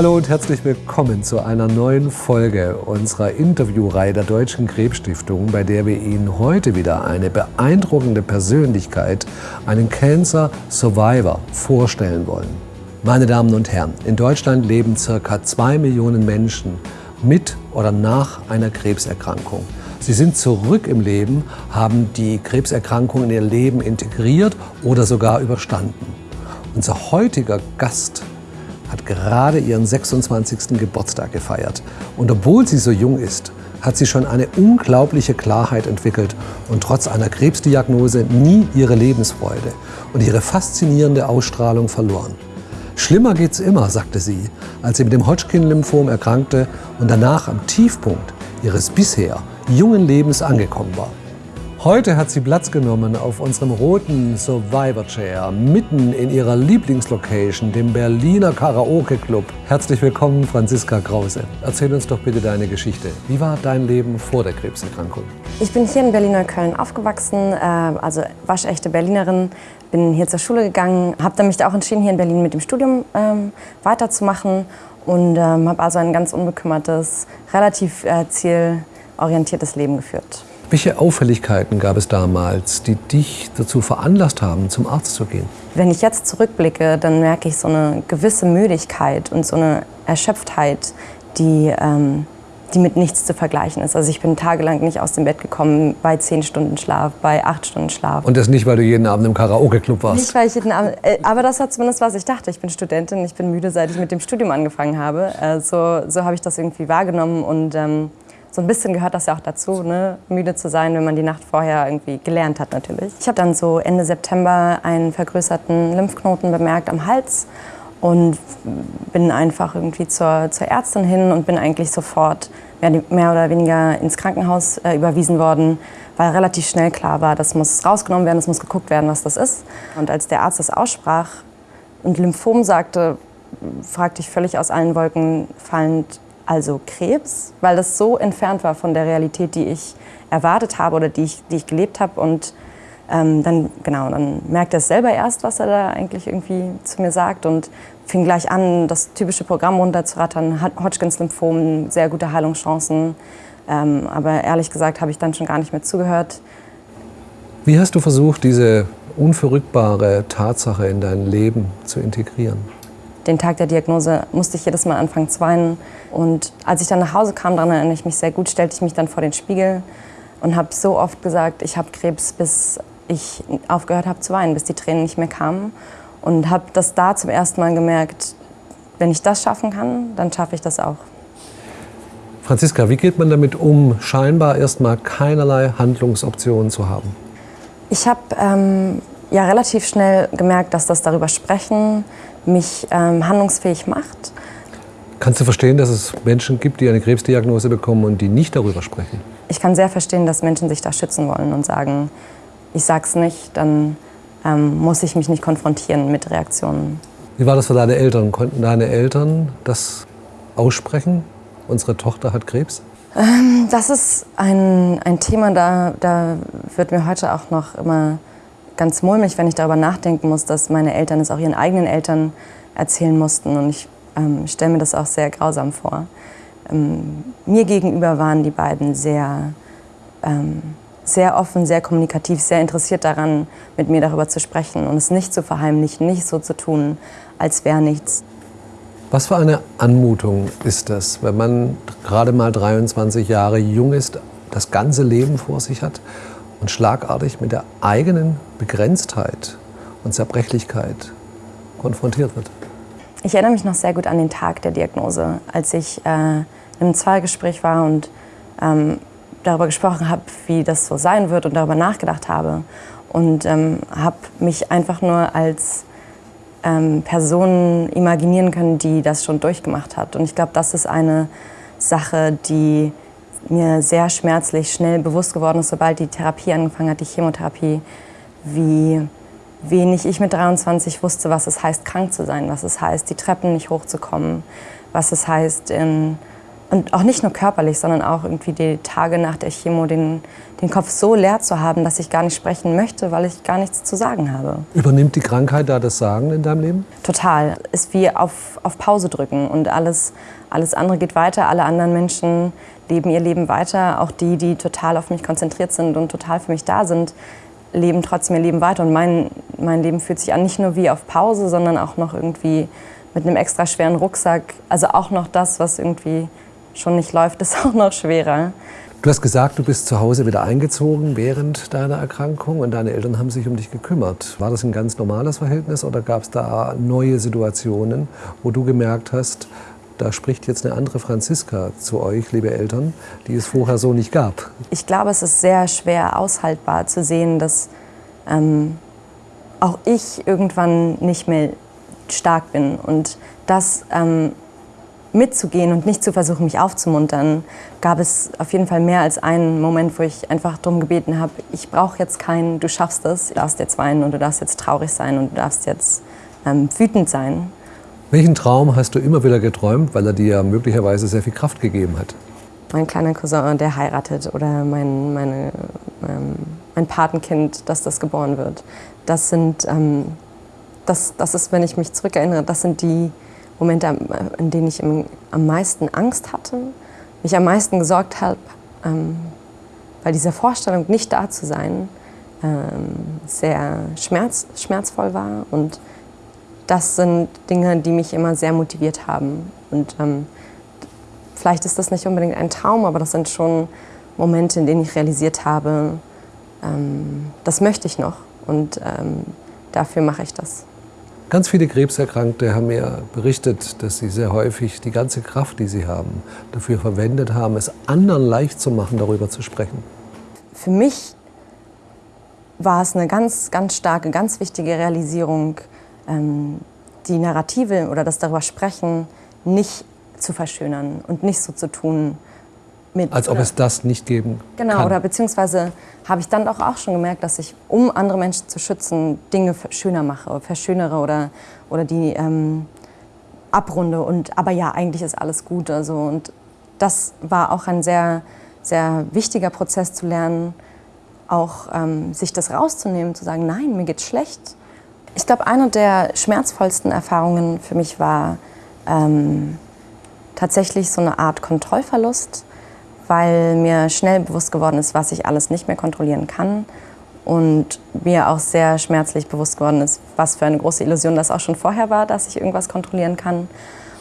Hallo und herzlich willkommen zu einer neuen Folge unserer Interviewreihe der Deutschen Krebsstiftung, bei der wir Ihnen heute wieder eine beeindruckende Persönlichkeit, einen Cancer Survivor, vorstellen wollen. Meine Damen und Herren, in Deutschland leben circa zwei Millionen Menschen mit oder nach einer Krebserkrankung. Sie sind zurück im Leben, haben die Krebserkrankung in ihr Leben integriert oder sogar überstanden. Unser heutiger Gast hat gerade ihren 26. Geburtstag gefeiert. Und obwohl sie so jung ist, hat sie schon eine unglaubliche Klarheit entwickelt und trotz einer Krebsdiagnose nie ihre Lebensfreude und ihre faszinierende Ausstrahlung verloren. Schlimmer geht's immer, sagte sie, als sie mit dem Hodgkin-Lymphom erkrankte und danach am Tiefpunkt ihres bisher jungen Lebens angekommen war. Heute hat sie Platz genommen auf unserem roten Survivor Chair, mitten in ihrer Lieblingslocation, dem Berliner Karaoke Club. Herzlich willkommen, Franziska Krause. Erzähl uns doch bitte deine Geschichte. Wie war dein Leben vor der Krebserkrankung? Ich bin hier in Berliner Köln aufgewachsen, äh, also waschechte Berlinerin. Bin hier zur Schule gegangen, habe dann mich auch entschieden, hier in Berlin mit dem Studium ähm, weiterzumachen und ähm, habe also ein ganz unbekümmertes, relativ äh, zielorientiertes Leben geführt. Welche Auffälligkeiten gab es damals, die dich dazu veranlasst haben, zum Arzt zu gehen? Wenn ich jetzt zurückblicke, dann merke ich so eine gewisse Müdigkeit und so eine Erschöpftheit, die, ähm, die mit nichts zu vergleichen ist. Also ich bin tagelang nicht aus dem Bett gekommen bei zehn Stunden Schlaf, bei acht Stunden Schlaf. Und das nicht, weil du jeden Abend im Karaoke-Club warst? Nicht, weil ich jeden Abend, äh, aber das war zumindest, was ich dachte. Ich bin Studentin, ich bin müde, seit ich mit dem Studium angefangen habe. Äh, so so habe ich das irgendwie wahrgenommen und ähm, so ein bisschen gehört das ja auch dazu, ne? müde zu sein, wenn man die Nacht vorher irgendwie gelernt hat natürlich. Ich habe dann so Ende September einen vergrößerten Lymphknoten bemerkt am Hals und bin einfach irgendwie zur, zur Ärztin hin und bin eigentlich sofort mehr, mehr oder weniger ins Krankenhaus äh, überwiesen worden, weil relativ schnell klar war, das muss rausgenommen werden, es muss geguckt werden, was das ist. Und als der Arzt das aussprach und Lymphom sagte, fragte ich völlig aus allen Wolken fallend, also Krebs, weil das so entfernt war von der Realität, die ich erwartet habe oder die ich, die ich gelebt habe. Und ähm, dann, genau, dann merkte er selber erst, was er da eigentlich irgendwie zu mir sagt und fing gleich an, das typische Programm runterzurattern. Hodgkins Lymphom, sehr gute Heilungschancen. Ähm, aber ehrlich gesagt habe ich dann schon gar nicht mehr zugehört. Wie hast du versucht, diese unverrückbare Tatsache in dein Leben zu integrieren? Den Tag der Diagnose musste ich jedes Mal anfangen zu weinen. Und als ich dann nach Hause kam, daran erinnere ich mich sehr gut, stellte ich mich dann vor den Spiegel und habe so oft gesagt, ich habe Krebs, bis ich aufgehört habe zu weinen, bis die Tränen nicht mehr kamen. Und habe das da zum ersten Mal gemerkt, wenn ich das schaffen kann, dann schaffe ich das auch. Franziska, wie geht man damit um, scheinbar erstmal keinerlei Handlungsoptionen zu haben? Ich habe ähm, ja relativ schnell gemerkt, dass das darüber sprechen mich ähm, handlungsfähig macht. Kannst du verstehen, dass es Menschen gibt, die eine Krebsdiagnose bekommen und die nicht darüber sprechen? Ich kann sehr verstehen, dass Menschen sich da schützen wollen und sagen, ich sag's nicht, dann ähm, muss ich mich nicht konfrontieren mit Reaktionen. Wie war das für deine Eltern? Konnten deine Eltern das aussprechen? Unsere Tochter hat Krebs? Ähm, das ist ein, ein Thema, da, da wird mir heute auch noch immer ganz mulmig, wenn ich darüber nachdenken muss, dass meine Eltern es auch ihren eigenen Eltern erzählen mussten. Und ich ähm, stelle mir das auch sehr grausam vor. Ähm, mir gegenüber waren die beiden sehr, ähm, sehr offen, sehr kommunikativ, sehr interessiert daran, mit mir darüber zu sprechen und es nicht zu verheimlichen, nicht so zu tun, als wäre nichts. Was für eine Anmutung ist das, wenn man gerade mal 23 Jahre jung ist, das ganze Leben vor sich hat und schlagartig mit der eigenen Begrenztheit und Zerbrechlichkeit konfrontiert wird. Ich erinnere mich noch sehr gut an den Tag der Diagnose, als ich äh, im Zweigespräch war und ähm, darüber gesprochen habe, wie das so sein wird und darüber nachgedacht habe. Und ähm, habe mich einfach nur als ähm, Person imaginieren können, die das schon durchgemacht hat. Und ich glaube, das ist eine Sache, die mir sehr schmerzlich schnell bewusst geworden ist, sobald die Therapie angefangen hat, die Chemotherapie, wie wenig ich mit 23 wusste, was es heißt, krank zu sein, was es heißt, die Treppen nicht hochzukommen, was es heißt, in und auch nicht nur körperlich, sondern auch irgendwie die Tage nach der Chemo den, den Kopf so leer zu haben, dass ich gar nicht sprechen möchte, weil ich gar nichts zu sagen habe. Übernimmt die Krankheit da das Sagen in deinem Leben? Total. Ist wie auf, auf Pause drücken und alles, alles andere geht weiter. Alle anderen Menschen leben ihr Leben weiter. Auch die, die total auf mich konzentriert sind und total für mich da sind, leben trotzdem ihr Leben weiter. Und mein, mein Leben fühlt sich an nicht nur wie auf Pause, sondern auch noch irgendwie mit einem extra schweren Rucksack. Also auch noch das, was irgendwie schon nicht läuft, ist auch noch schwerer. Du hast gesagt, du bist zu Hause wieder eingezogen während deiner Erkrankung und deine Eltern haben sich um dich gekümmert. War das ein ganz normales Verhältnis oder gab es da neue Situationen, wo du gemerkt hast, da spricht jetzt eine andere Franziska zu euch, liebe Eltern, die es vorher so nicht gab? Ich glaube, es ist sehr schwer aushaltbar zu sehen, dass ähm, auch ich irgendwann nicht mehr stark bin und dass ähm, mitzugehen und nicht zu versuchen, mich aufzumuntern, gab es auf jeden Fall mehr als einen Moment, wo ich einfach darum gebeten habe, ich brauche jetzt keinen, du schaffst es, du darfst jetzt weinen und du darfst jetzt traurig sein und du darfst jetzt ähm, wütend sein. Welchen Traum hast du immer wieder geträumt, weil er dir ja möglicherweise sehr viel Kraft gegeben hat? Mein kleiner Cousin, der heiratet oder mein, meine, ähm, mein Patenkind, dass das geboren wird. Das sind, ähm, das, das ist, wenn ich mich zurückerinnere, das sind die Momente, in denen ich am meisten Angst hatte, mich am meisten gesorgt habe, ähm, weil diese Vorstellung, nicht da zu sein, ähm, sehr schmerz, schmerzvoll war. Und das sind Dinge, die mich immer sehr motiviert haben. Und ähm, vielleicht ist das nicht unbedingt ein Traum, aber das sind schon Momente, in denen ich realisiert habe, ähm, das möchte ich noch und ähm, dafür mache ich das. Ganz viele Krebserkrankte haben mir berichtet, dass sie sehr häufig die ganze Kraft, die sie haben, dafür verwendet haben, es anderen leicht zu machen, darüber zu sprechen. Für mich war es eine ganz, ganz starke, ganz wichtige Realisierung, ähm, die Narrative oder das darüber sprechen nicht zu verschönern und nicht so zu tun, mit, Als ob es das nicht geben genau, kann. Genau, oder beziehungsweise habe ich dann doch auch schon gemerkt, dass ich, um andere Menschen zu schützen, Dinge schöner mache, verschönere oder, oder die ähm, abrunde. Und, aber ja, eigentlich ist alles gut. Also, und das war auch ein sehr, sehr wichtiger Prozess zu lernen, auch ähm, sich das rauszunehmen, zu sagen, nein, mir geht's schlecht. Ich glaube, eine der schmerzvollsten Erfahrungen für mich war ähm, tatsächlich so eine Art Kontrollverlust weil mir schnell bewusst geworden ist, was ich alles nicht mehr kontrollieren kann. Und mir auch sehr schmerzlich bewusst geworden ist, was für eine große Illusion das auch schon vorher war, dass ich irgendwas kontrollieren kann.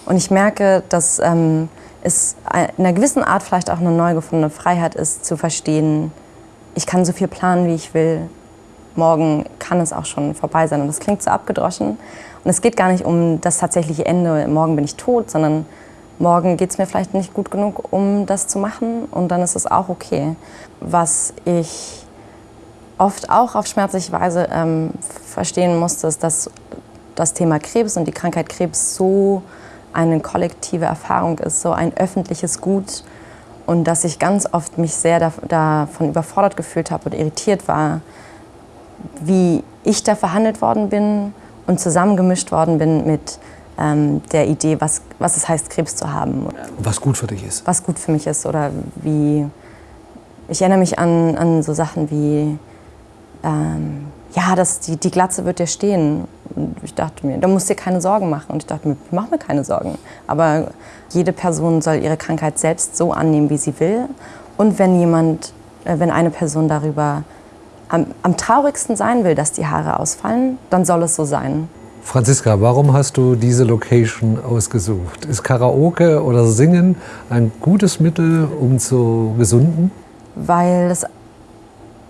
Und ich merke, dass ähm, es in einer gewissen Art vielleicht auch eine neu gefundene Freiheit ist, zu verstehen, ich kann so viel planen, wie ich will. Morgen kann es auch schon vorbei sein. Und das klingt so abgedroschen. Und es geht gar nicht um das tatsächliche Ende, morgen bin ich tot, sondern morgen geht es mir vielleicht nicht gut genug, um das zu machen und dann ist es auch okay. Was ich oft auch auf schmerzliche Weise ähm, verstehen musste, ist, dass das Thema Krebs und die Krankheit Krebs so eine kollektive Erfahrung ist, so ein öffentliches Gut und dass ich ganz oft mich sehr davon überfordert gefühlt habe und irritiert war, wie ich da verhandelt worden bin und zusammengemischt worden bin mit ähm, der Idee, was, was es heißt, Krebs zu haben. Was gut für dich ist. Was gut für mich ist oder wie... Ich erinnere mich an, an so Sachen wie, ähm, ja, das, die, die Glatze wird dir stehen. Und ich dachte mir, da musst du dir keine Sorgen machen. Und ich dachte mir, ich mache mir keine Sorgen. Aber jede Person soll ihre Krankheit selbst so annehmen, wie sie will. Und wenn jemand, äh, wenn eine Person darüber am, am traurigsten sein will, dass die Haare ausfallen, dann soll es so sein. Franziska, warum hast du diese Location ausgesucht? Ist Karaoke oder Singen ein gutes Mittel, um zu gesunden? Weil das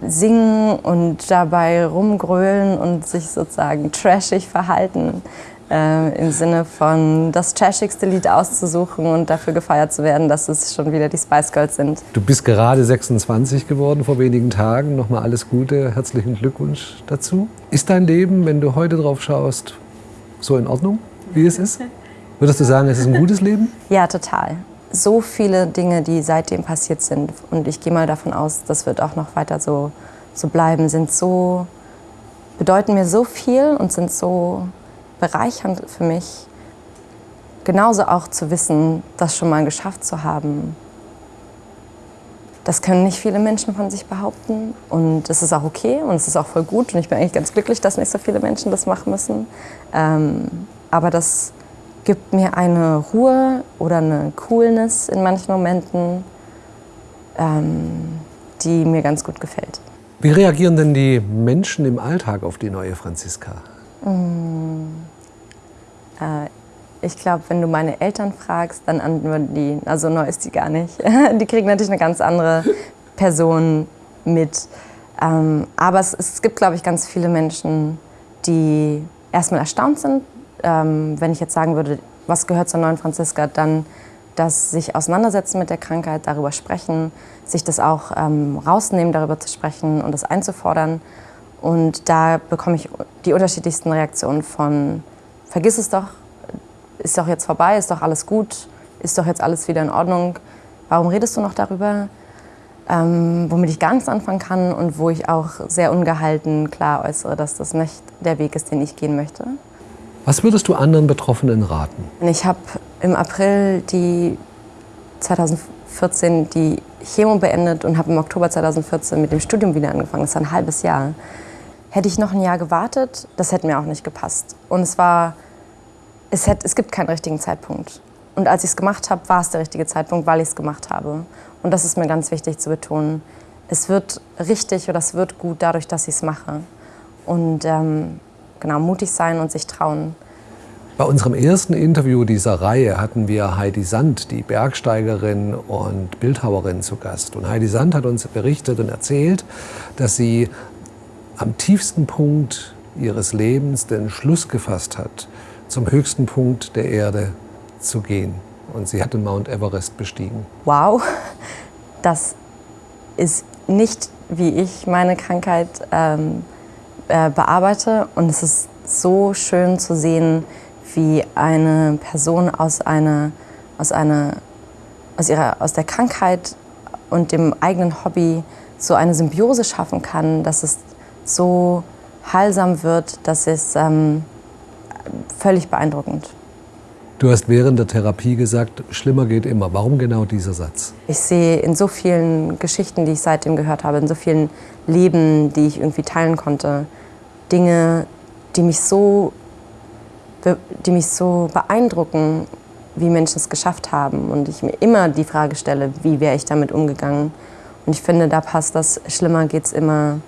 Singen und dabei rumgrölen und sich sozusagen trashig verhalten, äh, im Sinne von das trashigste Lied auszusuchen und dafür gefeiert zu werden, dass es schon wieder die Spice Girls sind. Du bist gerade 26 geworden vor wenigen Tagen. Nochmal alles Gute, herzlichen Glückwunsch dazu. Ist dein Leben, wenn du heute drauf schaust, so in Ordnung, wie es ist? Würdest du sagen, es ist ein gutes Leben? Ja, total. So viele Dinge, die seitdem passiert sind, und ich gehe mal davon aus, das wird auch noch weiter so, so bleiben, sind so, bedeuten mir so viel und sind so bereichernd für mich genauso auch zu wissen, das schon mal geschafft zu haben, das können nicht viele Menschen von sich behaupten und es ist auch okay und es ist auch voll gut und ich bin eigentlich ganz glücklich, dass nicht so viele Menschen das machen müssen. Ähm, aber das gibt mir eine Ruhe oder eine Coolness in manchen Momenten, ähm, die mir ganz gut gefällt. Wie reagieren denn die Menschen im Alltag auf die neue Franziska? Mm, ich glaube, wenn du meine Eltern fragst, dann antworten die, also neu ist die gar nicht. Die kriegen natürlich eine ganz andere Person mit. Ähm, aber es, gibt, glaube ich, ganz viele Menschen, die erstmal erstaunt sind, ähm, wenn ich jetzt sagen würde, was gehört zur neuen Franziska, dann das sich auseinandersetzen mit der Krankheit, darüber sprechen, sich das auch ähm, rausnehmen, darüber zu sprechen und das einzufordern. Und da bekomme ich die unterschiedlichsten Reaktionen von, vergiss es doch, ist doch jetzt vorbei, ist doch alles gut, ist doch jetzt alles wieder in Ordnung. Warum redest du noch darüber? Ähm, womit ich gar nichts anfangen kann und wo ich auch sehr ungehalten klar äußere, dass das nicht der Weg ist, den ich gehen möchte. Was würdest du anderen Betroffenen raten? Ich habe im April die 2014 die Chemo beendet und habe im Oktober 2014 mit dem Studium wieder angefangen. Das war ein halbes Jahr. Hätte ich noch ein Jahr gewartet, das hätte mir auch nicht gepasst. Und es war es, hätte, es gibt keinen richtigen Zeitpunkt. Und als ich es gemacht habe, war es der richtige Zeitpunkt, weil ich es gemacht habe. Und das ist mir ganz wichtig zu betonen. Es wird richtig oder es wird gut dadurch, dass ich es mache. Und ähm, genau, mutig sein und sich trauen. Bei unserem ersten Interview dieser Reihe hatten wir Heidi Sand, die Bergsteigerin und Bildhauerin, zu Gast. Und Heidi Sand hat uns berichtet und erzählt, dass sie am tiefsten Punkt ihres Lebens den Schluss gefasst hat, zum höchsten Punkt der Erde zu gehen. Und sie hat den Mount Everest bestiegen. Wow, das ist nicht, wie ich meine Krankheit ähm, äh, bearbeite. Und es ist so schön zu sehen, wie eine Person aus, einer, aus, einer, aus, ihrer, aus der Krankheit und dem eigenen Hobby so eine Symbiose schaffen kann, dass es so heilsam wird, dass es ähm, völlig beeindruckend. Du hast während der Therapie gesagt, schlimmer geht immer. Warum genau dieser Satz? Ich sehe in so vielen Geschichten, die ich seitdem gehört habe, in so vielen Leben, die ich irgendwie teilen konnte, Dinge, die mich so, die mich so beeindrucken, wie Menschen es geschafft haben. Und ich mir immer die Frage stelle, wie wäre ich damit umgegangen? Und ich finde, da passt das Schlimmer geht es immer,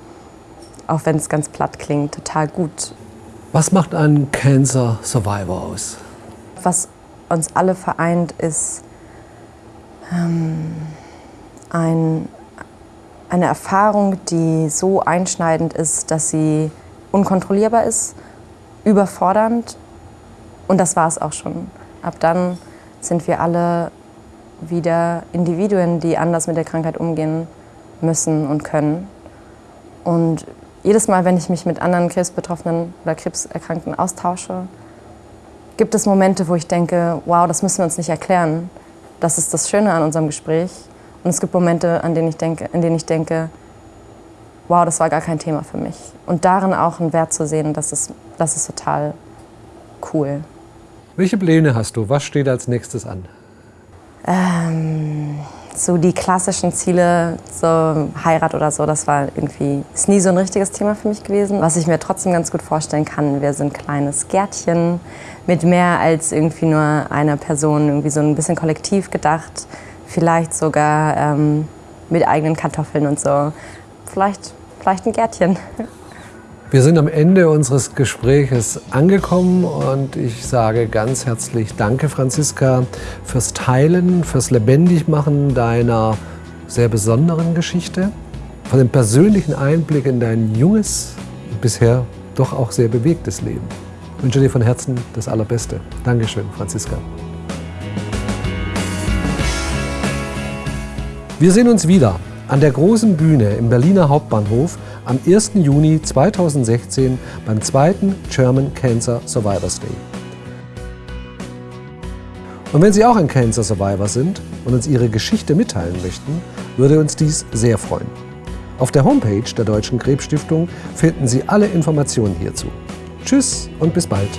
auch wenn es ganz platt klingt, total gut. Was macht einen Cancer Survivor aus? Was uns alle vereint, ist ähm, ein, eine Erfahrung, die so einschneidend ist, dass sie unkontrollierbar ist, überfordernd und das war es auch schon. Ab dann sind wir alle wieder Individuen, die anders mit der Krankheit umgehen müssen und können. Und jedes Mal, wenn ich mich mit anderen Krebsbetroffenen oder Krebserkrankten austausche, gibt es Momente, wo ich denke, wow, das müssen wir uns nicht erklären. Das ist das Schöne an unserem Gespräch. Und es gibt Momente, an denen ich denke, in denen ich denke, wow, das war gar kein Thema für mich. Und darin auch einen Wert zu sehen, das ist, das ist total cool. Welche Pläne hast du? Was steht als nächstes an? Ähm, so die klassischen Ziele, so Heirat oder so, das war irgendwie, ist nie so ein richtiges Thema für mich gewesen. Was ich mir trotzdem ganz gut vorstellen kann, wir sind ein kleines Gärtchen mit mehr als irgendwie nur einer Person, irgendwie so ein bisschen kollektiv gedacht. Vielleicht sogar ähm, mit eigenen Kartoffeln und so. Vielleicht, vielleicht ein Gärtchen. Wir sind am Ende unseres Gespräches angekommen und ich sage ganz herzlich Danke, Franziska, fürs Teilen, fürs Lebendigmachen deiner sehr besonderen Geschichte, für den persönlichen Einblick in dein junges, bisher doch auch sehr bewegtes Leben. Ich wünsche dir von Herzen das Allerbeste. Dankeschön, Franziska. Wir sehen uns wieder an der großen Bühne im Berliner Hauptbahnhof am 1. Juni 2016 beim zweiten German Cancer Survivors Day. Und wenn Sie auch ein Cancer Survivor sind und uns Ihre Geschichte mitteilen möchten, würde uns dies sehr freuen. Auf der Homepage der Deutschen Krebsstiftung finden Sie alle Informationen hierzu. Tschüss und bis bald.